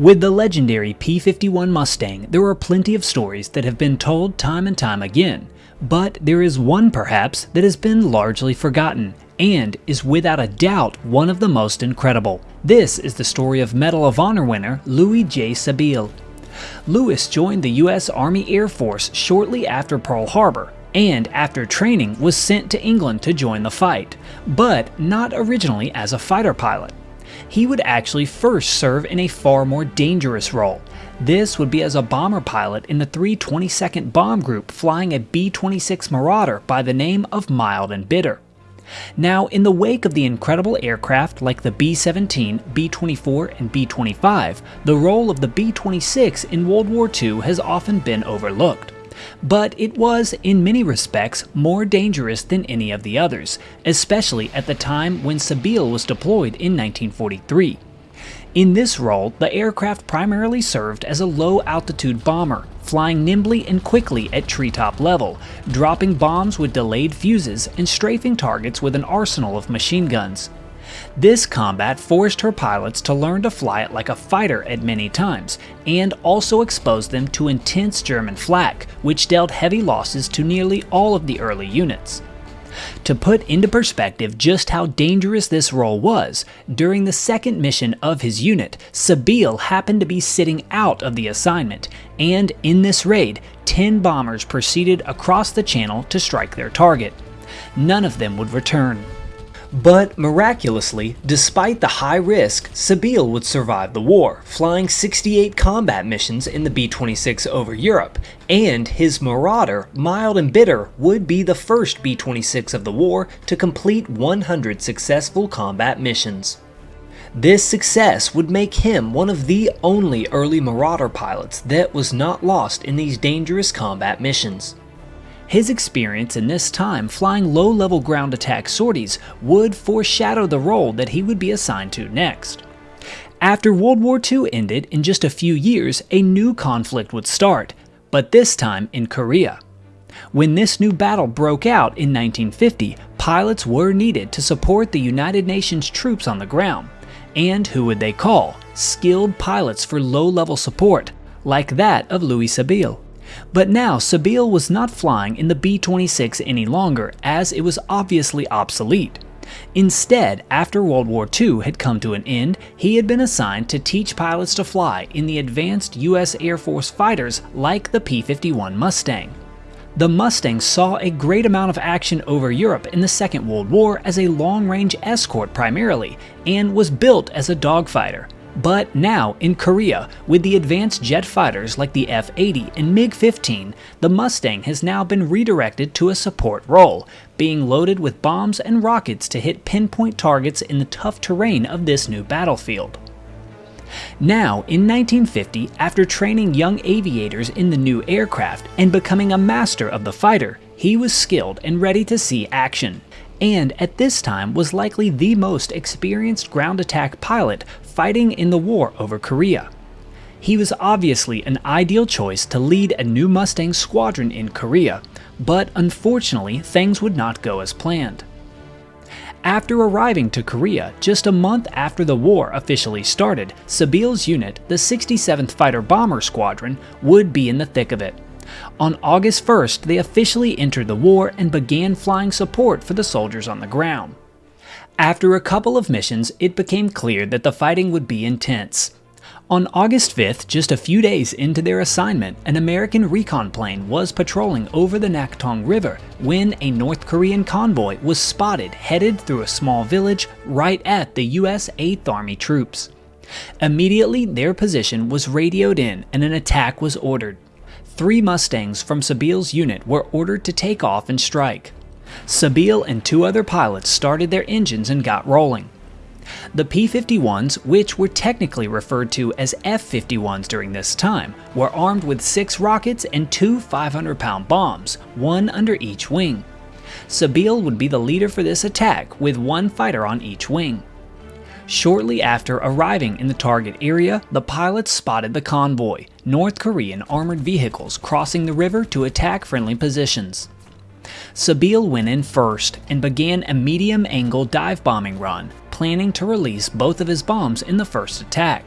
With the legendary P-51 Mustang, there are plenty of stories that have been told time and time again, but there is one perhaps that has been largely forgotten, and is without a doubt one of the most incredible. This is the story of Medal of Honor winner Louis J. Sebille. Louis joined the U.S. Army Air Force shortly after Pearl Harbor, and after training was sent to England to join the fight, but not originally as a fighter pilot he would actually first serve in a far more dangerous role. This would be as a bomber pilot in the 322nd Bomb Group flying a B-26 Marauder by the name of Mild and Bitter. Now, in the wake of the incredible aircraft like the B-17, B-24, and B-25, the role of the B-26 in World War II has often been overlooked but it was, in many respects, more dangerous than any of the others, especially at the time when Sebille was deployed in 1943. In this role, the aircraft primarily served as a low-altitude bomber, flying nimbly and quickly at treetop level, dropping bombs with delayed fuses and strafing targets with an arsenal of machine guns. This combat forced her pilots to learn to fly it like a fighter at many times, and also exposed them to intense German flak, which dealt heavy losses to nearly all of the early units. To put into perspective just how dangerous this role was, during the second mission of his unit, Sebille happened to be sitting out of the assignment, and in this raid, 10 bombers proceeded across the channel to strike their target. None of them would return. But miraculously, despite the high risk, Sebille would survive the war, flying 68 combat missions in the B-26 over Europe, and his Marauder, Mild and Bitter, would be the first B-26 of the war to complete 100 successful combat missions. This success would make him one of the only early Marauder pilots that was not lost in these dangerous combat missions. His experience in this time flying low-level ground attack sorties would foreshadow the role that he would be assigned to next. After World War II ended, in just a few years, a new conflict would start, but this time in Korea. When this new battle broke out in 1950, pilots were needed to support the United Nations troops on the ground. And who would they call? Skilled pilots for low-level support, like that of Louis Sebille. But now, Sebille was not flying in the B-26 any longer, as it was obviously obsolete. Instead, after World War II had come to an end, he had been assigned to teach pilots to fly in the advanced US Air Force fighters like the P-51 Mustang. The Mustang saw a great amount of action over Europe in the Second World War as a long-range escort primarily, and was built as a dogfighter. But now, in Korea, with the advanced jet fighters like the F-80 and MiG-15, the Mustang has now been redirected to a support role, being loaded with bombs and rockets to hit pinpoint targets in the tough terrain of this new battlefield. Now, in 1950, after training young aviators in the new aircraft and becoming a master of the fighter, he was skilled and ready to see action and at this time was likely the most experienced ground attack pilot fighting in the war over Korea. He was obviously an ideal choice to lead a new Mustang squadron in Korea, but unfortunately things would not go as planned. After arriving to Korea just a month after the war officially started, Sebille's unit, the 67th Fighter Bomber Squadron, would be in the thick of it. On August 1st, they officially entered the war and began flying support for the soldiers on the ground. After a couple of missions, it became clear that the fighting would be intense. On August 5th, just a few days into their assignment, an American recon plane was patrolling over the Naktong River when a North Korean convoy was spotted headed through a small village right at the US 8th Army troops. Immediately, their position was radioed in and an attack was ordered. Three Mustangs from Sebille's unit were ordered to take off and strike. Sebille and two other pilots started their engines and got rolling. The P-51s, which were technically referred to as F-51s during this time, were armed with six rockets and two 500-pound bombs, one under each wing. Sebille would be the leader for this attack, with one fighter on each wing. Shortly after arriving in the target area, the pilots spotted the convoy, North Korean armored vehicles crossing the river to attack friendly positions. Sebille went in first and began a medium-angle dive bombing run, planning to release both of his bombs in the first attack.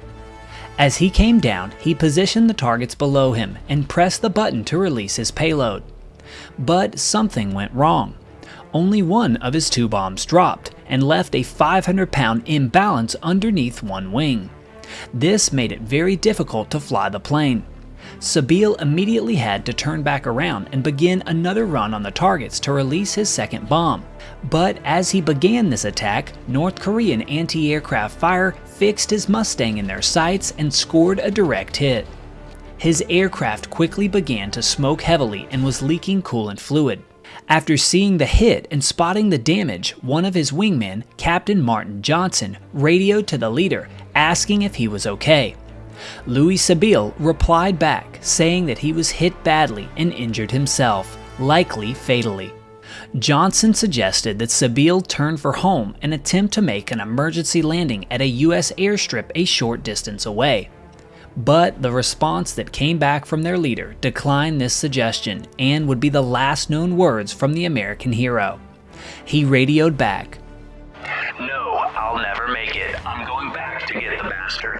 As he came down, he positioned the targets below him and pressed the button to release his payload. But something went wrong. Only one of his two bombs dropped and left a 500 pound imbalance underneath one wing. This made it very difficult to fly the plane. Sebille immediately had to turn back around and begin another run on the targets to release his second bomb. But as he began this attack, North Korean anti-aircraft fire fixed his Mustang in their sights and scored a direct hit. His aircraft quickly began to smoke heavily and was leaking coolant fluid. After seeing the hit and spotting the damage, one of his wingmen, Captain Martin Johnson, radioed to the leader asking if he was okay. Louis Sebille replied back saying that he was hit badly and injured himself, likely fatally. Johnson suggested that Sebille turn for home and attempt to make an emergency landing at a U.S. airstrip a short distance away. But the response that came back from their leader declined this suggestion and would be the last known words from the American hero. He radioed back, No, I'll never make it. I'm going back to get the bastard.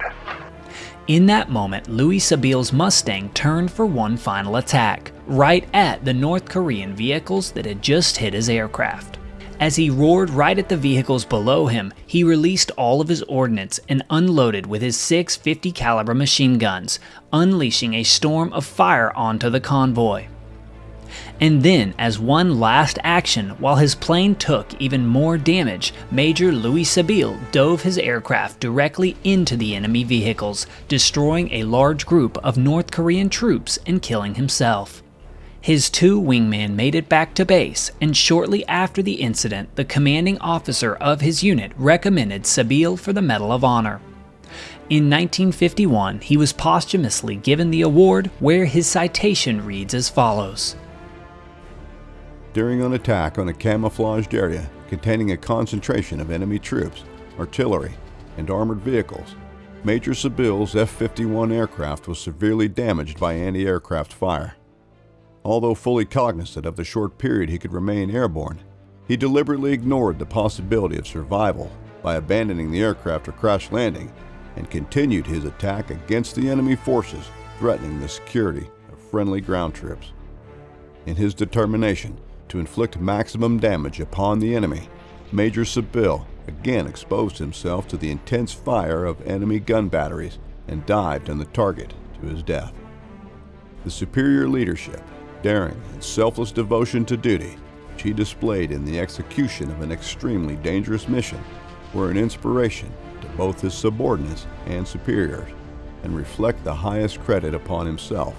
In that moment, Louis Sebille's Mustang turned for one final attack, right at the North Korean vehicles that had just hit his aircraft. As he roared right at the vehicles below him, he released all of his ordnance and unloaded with his six 50 caliber machine guns, unleashing a storm of fire onto the convoy. And then, as one last action, while his plane took even more damage, Major Louis Sebille dove his aircraft directly into the enemy vehicles, destroying a large group of North Korean troops and killing himself. His two wingmen made it back to base, and shortly after the incident, the commanding officer of his unit recommended Sebille for the Medal of Honor. In 1951, he was posthumously given the award, where his citation reads as follows during an attack on a camouflaged area containing a concentration of enemy troops, artillery, and armored vehicles, Major Sebille's F-51 aircraft was severely damaged by anti-aircraft fire. Although fully cognizant of the short period he could remain airborne, he deliberately ignored the possibility of survival by abandoning the aircraft or crash landing and continued his attack against the enemy forces threatening the security of friendly ground troops. In his determination to inflict maximum damage upon the enemy, Major Sebille again exposed himself to the intense fire of enemy gun batteries and dived on the target to his death. The superior leadership, daring, and selfless devotion to duty which he displayed in the execution of an extremely dangerous mission were an inspiration to both his subordinates and superiors and reflect the highest credit upon himself,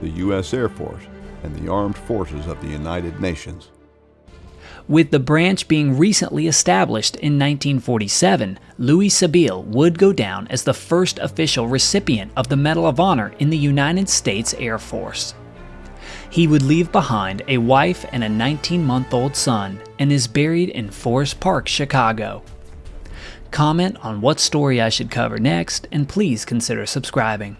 the U.S. Air Force, and the armed forces of the United Nations. With the branch being recently established in 1947, Louis Sebille would go down as the first official recipient of the Medal of Honor in the United States Air Force. He would leave behind a wife and a 19 month old son and is buried in Forest Park, Chicago. Comment on what story I should cover next, and please consider subscribing.